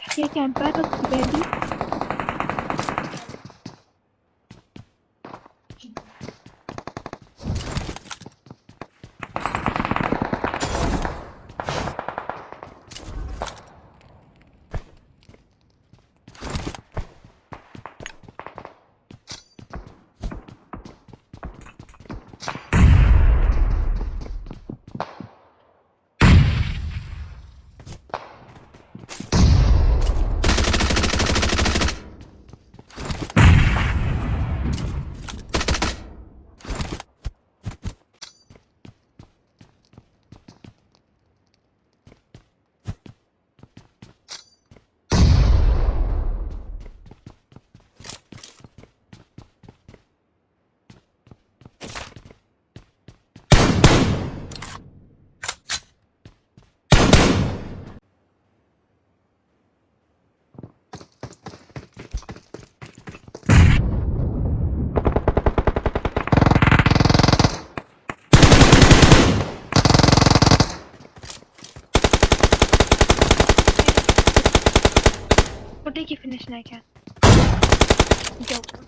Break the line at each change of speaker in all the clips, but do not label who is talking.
حكاية عن باب الطبابي We'll take you finish now, Cat. Joker.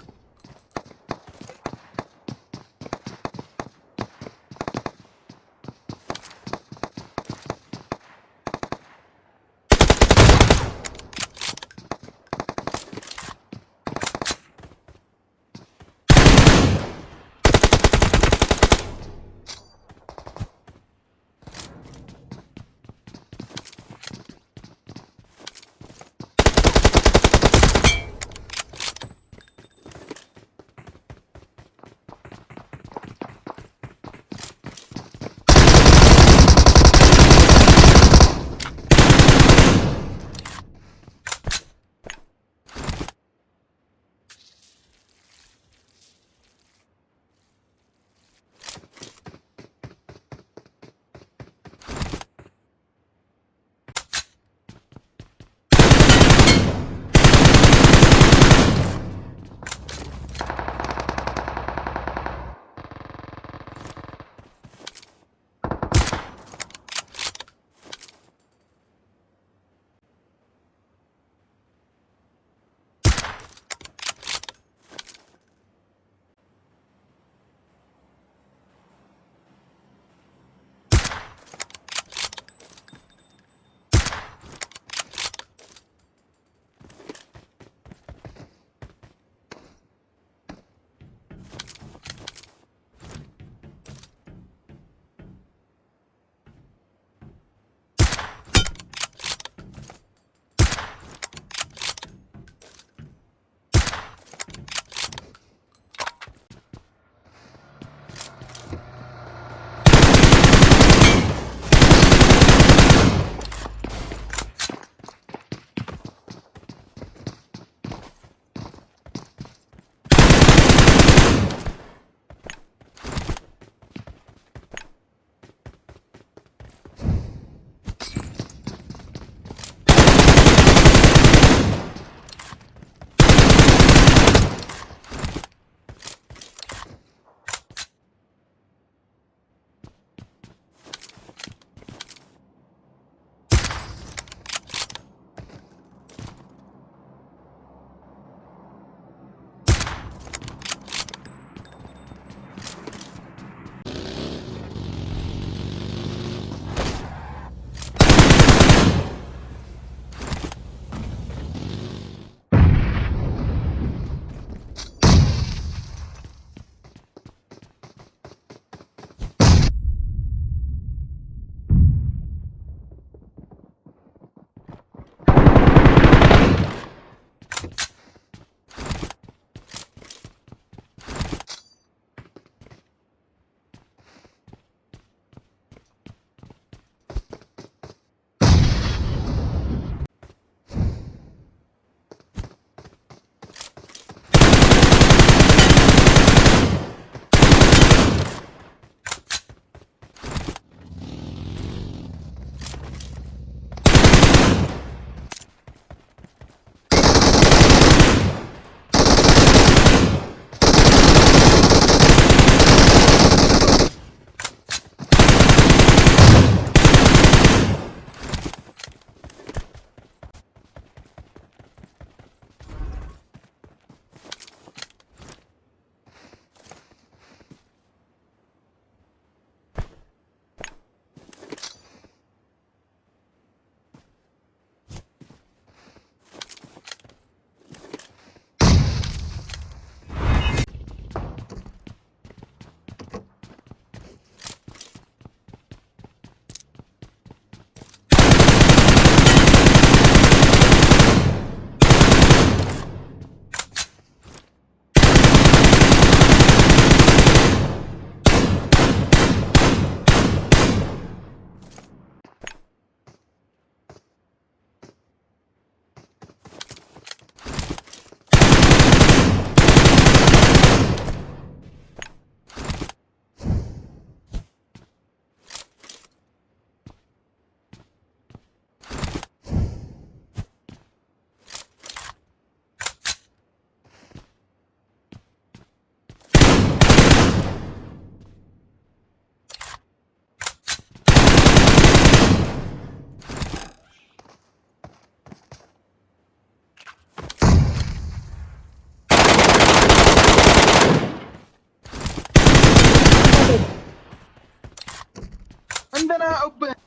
a,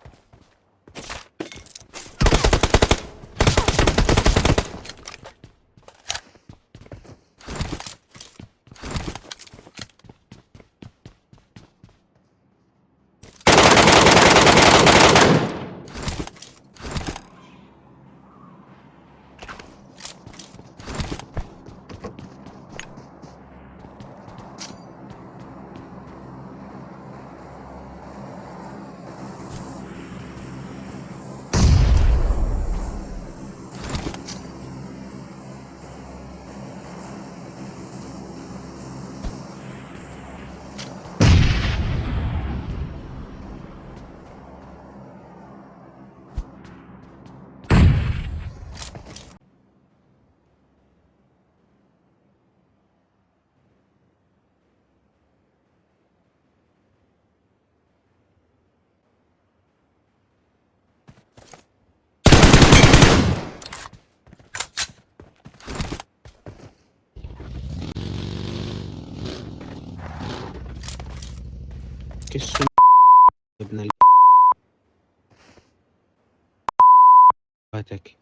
كش ابن ال... فاتك.